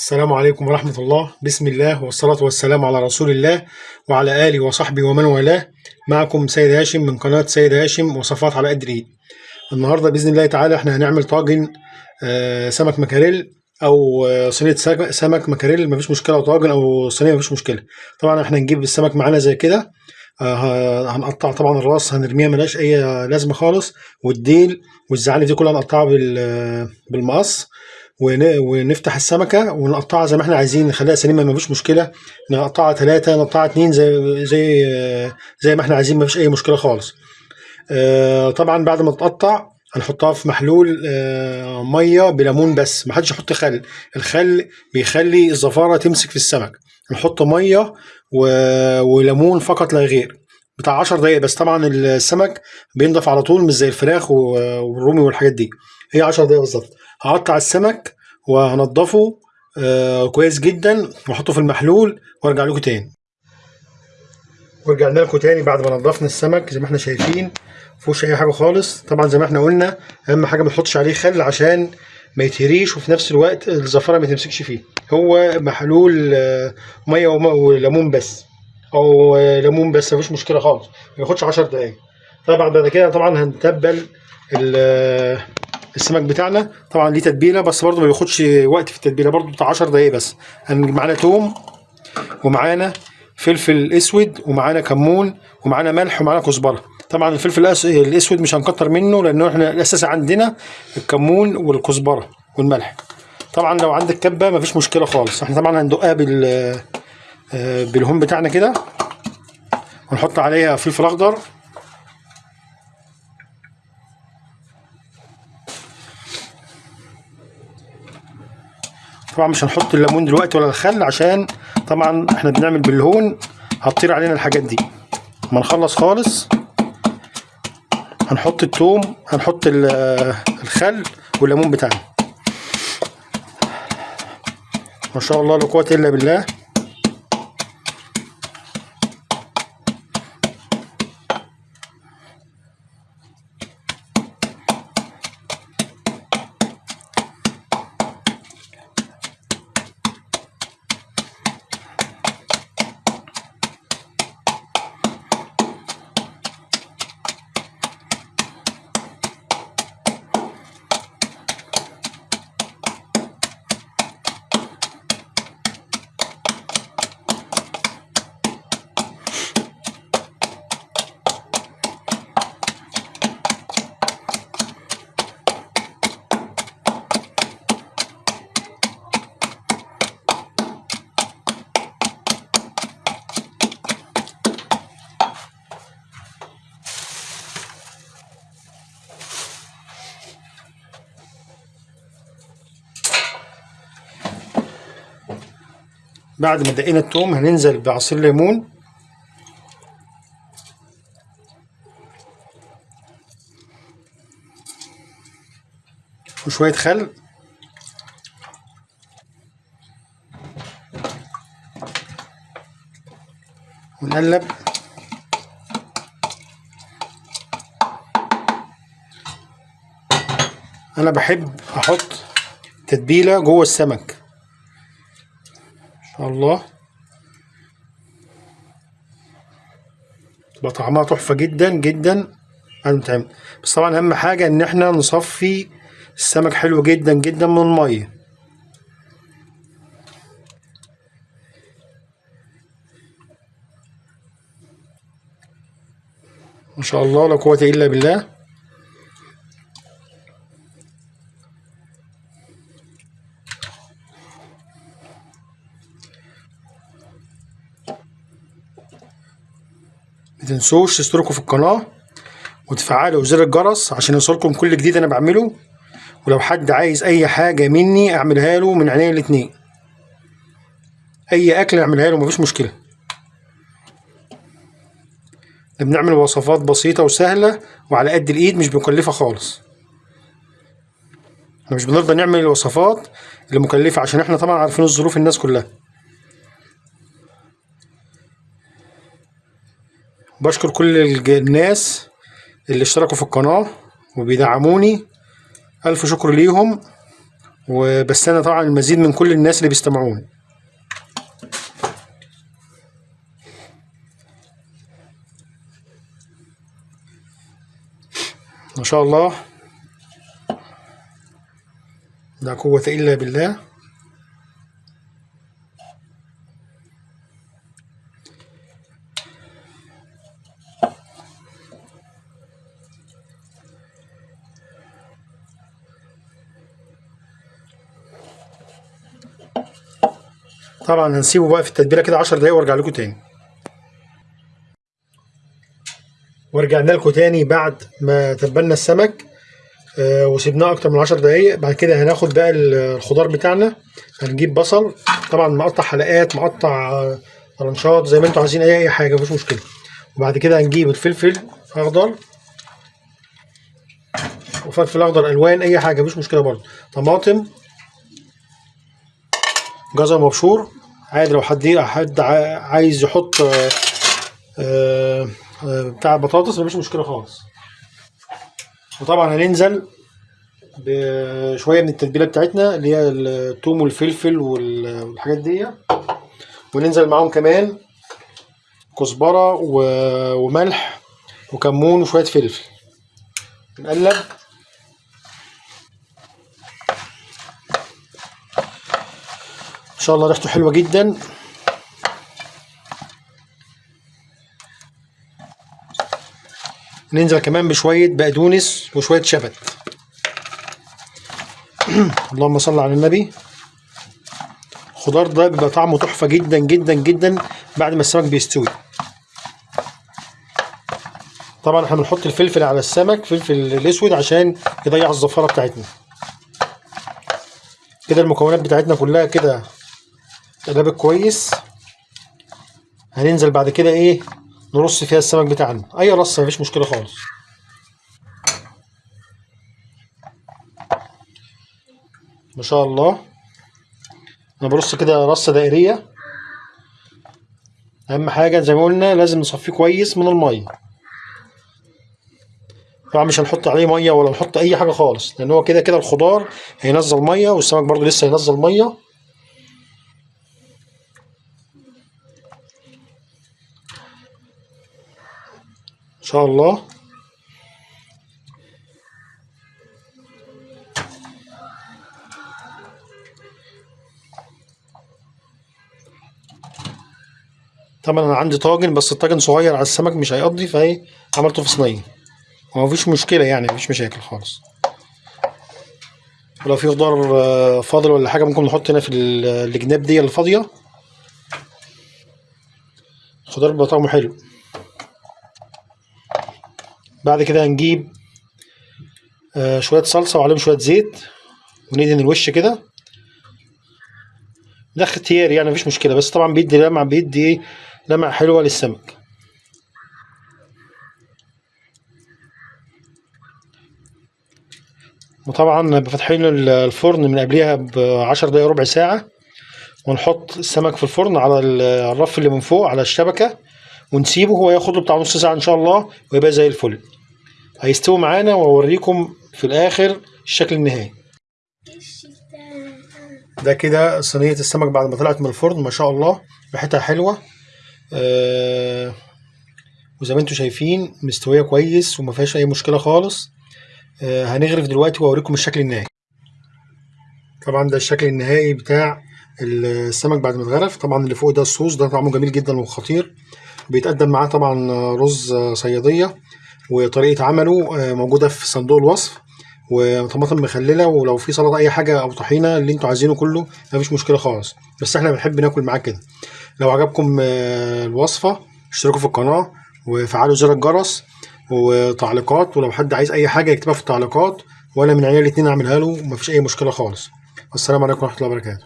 السلام عليكم ورحمة الله. بسم الله والصلاة والسلام على رسول الله وعلى آله وصحبه ومن والاه. معكم سيد هاشم من قناة سيد هاشم وصفات على قد النهاردة بإذن الله تعالى إحنا هنعمل طاجن آه، سمك مكاريل أو آه، صينية سمك- مكاريل. مفيش مشكلة أو طاجن أو صينية مفيش مشكلة. طبعا إحنا هنجيب السمك معانا زي كده. آه، هنقطع طبعا الراس هنرميها ملهاش أي لازمة خالص. والديل والزعانف دي كلها هنقطعها بال- بالمقص. ونفتح السمكة ونقطعها زي ما إحنا عايزين نخليها سليمة مفيش مشكلة. نقطعها ثلاثة نقطعها اتنين زي زي زي ما إحنا عايزين مفيش أي مشكلة خالص. آه، طبعا بعد ما تقطع هنحطها في محلول آه، مية بليمون بس ما حدش يحط خل. الخل بيخلي الزفارة تمسك في السمك. نحط مية وليمون فقط لا غير. بتاع 10 دقايق بس طبعا السمك بينضف على طول مش زي الفراخ والرومي والحاجات دي. هي 10 دقايق بالظبط. هقطع السمك وهنضفه آه كويس جدا وأحطه في المحلول وأرجع لكم تاني. ورجعنا لكم تاني بعد ما نضفنا السمك زي ما إحنا شايفين مفيهوش أي حاجة خالص. طبعا زي ما إحنا قلنا أهم حاجة ما تحطش عليه خل عشان ما يتهريش وفي نفس الوقت الزفارة ما تمسكش فيه. هو محلول آه، مية وليمون بس. أو آه، ليمون بس مفيش مشكلة خالص. ما ياخدش 10 دقايق. طبعا بعد كده طبعا هنتبل السمك بتاعنا. طبعا ليه تتبيلة بس برضه ما بياخدش وقت في التتبيلة برضه بتاع 10 دقايق بس. هنجيب معانا توم ومعانا فلفل أسود ومعانا كمون ومعانا ملح ومعانا كزبرة. طبعا الفلفل الأسود مش هنكتر منه لأنه إحنا الأساس عندنا الكمون والكزبرة والملح. طبعا لو عندك كبة مفيش مشكلة خالص. إحنا طبعا هندقها بال آه، بالهون بتاعنا كده ونحط عليها فلفل أخضر. طبعا مش هنحط الليمون دلوقتي ولا الخل عشان طبعا إحنا بنعمل بالهون هتطير علينا الحاجات دي. ما نخلص خالص. هنحط التوم هنحط ال- الخل والليمون بتاعنا. ما شاء الله لا قوة إلا بالله. بعد ما دقينا التوم هننزل بعصير ليمون. وشوية خل. ونقلب. أنا بحب أحط تتبيلة جوه السمك. الله. تبقى طعمها تحفة جدا جدا. تعمل بس طبعا أهم حاجة إن إحنا نصفي السمك حلو جدا جدا من المية. ما شاء الله لا قوة إلا بالله. متنسوش تشتركوا في القناة وتفعلوا زر الجرس عشان يوصلكم كل جديد أنا بعمله. ولو حد عايز أي حاجة مني أعملها له من عينيا الاتنين. أي أكل أعملها له مفيش مشكلة. إحنا بنعمل وصفات بسيطة وسهلة وعلى قد الإيد مش مكلفة خالص. إحنا مش بنرضى نعمل الوصفات اللي مكلفة عشان إحنا طبعا عارفين الظروف الناس كلها. بشكر كل الناس اللي اشتركوا في القناة وبيدعموني. ألف شكر ليهم. وبستنى طبعا المزيد من كل الناس اللي بيستمعوني. ما شاء الله. لا قوة إلا بالله. طبعا هنسيبه بقى في التتبيلة كده 10 دقايق وارجع لكم تاني. ورجعنا لكم تاني بعد ما تبلنا السمك آه وسيبناه أكتر من 10 دقايق. بعد كده هناخد بقى الخضار بتاعنا هنجيب بصل طبعا مقطع حلقات مقطع آه، طرنشات زي ما أنتوا عايزين اي حاجة مفيش مشكلة. وبعد كده هنجيب الفلفل اخضر وفلفل أخضر ألوان أي حاجة مفيش مشكلة برضه. طماطم جزر مبشور. عادي لو حد حد عايز يحط آه، آه، آه، بتاع بطاطس مفيش مشكلة خالص. وطبعا هننزل بشوية من التتبيلة بتاعتنا اللي هي الثوم والفلفل وال- والحاجات دي. وننزل معاهم كمان كزبرة وملح وكمون وشوية فلفل. نقلب. إن شاء الله ريحته حلوة جدا. ننزل كمان بشوية بقدونس وشوية شبت. اللهم صل على النبي. الخضار ده بيبقى طعمه تحفة جدا جدا جدا بعد ما السمك بيستوي. طبعا إحنا بنحط الفلفل على السمك فلفل الأسود عشان يضيع الزفارة بتاعتنا. كده المكونات بتاعتنا كلها كده قلبت كويس. هننزل بعد كده إيه؟ نرص فيها السمك بتاعنا. أي رصة مفيش مشكلة خالص. ما شاء الله. أنا برص كده رصة دائرية. أهم حاجة زي ما قلنا لازم نصفيه كويس من المية. طبعا مش هنحط عليه مية ولا نحط أي حاجة خالص لأن هو كده كده الخضار هينزل مية والسمك برضو لسه هينزل مية. شاء الله. طبعا أنا عندي طاجن بس الطاجن صغير على السمك مش هيقضي فإيه عملته في صينية. هو مفيش مشكلة يعني مفيش مشاكل خالص. ولو في خضار آه، فاضل ولا حاجة ممكن نحط هنا في ال- الجناب دي اللي فاضيه الخضار بيبقى طعمه حلو. بعد كده هنجيب آه، شوية صلصة وعليهم شوية زيت وندهن الوش كده. ده اختياري يعني مفيش مشكلة. بس طبعا بيدي لمعه بيدي إيه؟ لمعه حلوة للسمك. وطبعا ال- الفرن من قبلها بعشر دقايق ربع ساعة. ونحط السمك في الفرن على ال- الرف اللي من فوق على الشبكة. ونسيبه هو ياخد له بتاع نص ساعة إن شاء الله ويبقى زي الفل. هيستوي معانا وأوريكم في الآخر الشكل النهائي. ده كده صينية السمك بعد ما طلعت من الفرن ما شاء الله ريحتها حلوة. آه وزي ما أنتم شايفين مستوية كويس وما فيهاش أي مشكلة خالص. آه هنغرف دلوقتي وأوريكم الشكل النهائي. طبعا ده الشكل النهائي بتاع السمك بعد ما اتغرف. طبعا اللي فوق ده الصوص ده طعمه جميل جدا وخطير. بيتقدم معاه طبعا رز صيادية وطريقة عمله آه، موجودة في صندوق الوصف وطماطم مخللة ولو في سلطة أي حاجة أو طحينة اللي أنتوا عايزينه كله مفيش مشكلة خالص. بس إحنا بنحب ناكل معاه كده. لو عجبكم آه، الوصفة اشتركوا في القناة وفعلوا زر الجرس وتعليقات ولو حد عايز أي حاجة يكتبها في التعليقات وأنا من عيال الاتنين أعملها له ومفيش أي مشكلة خالص. والسلام عليكم ورحمة الله وبركاته.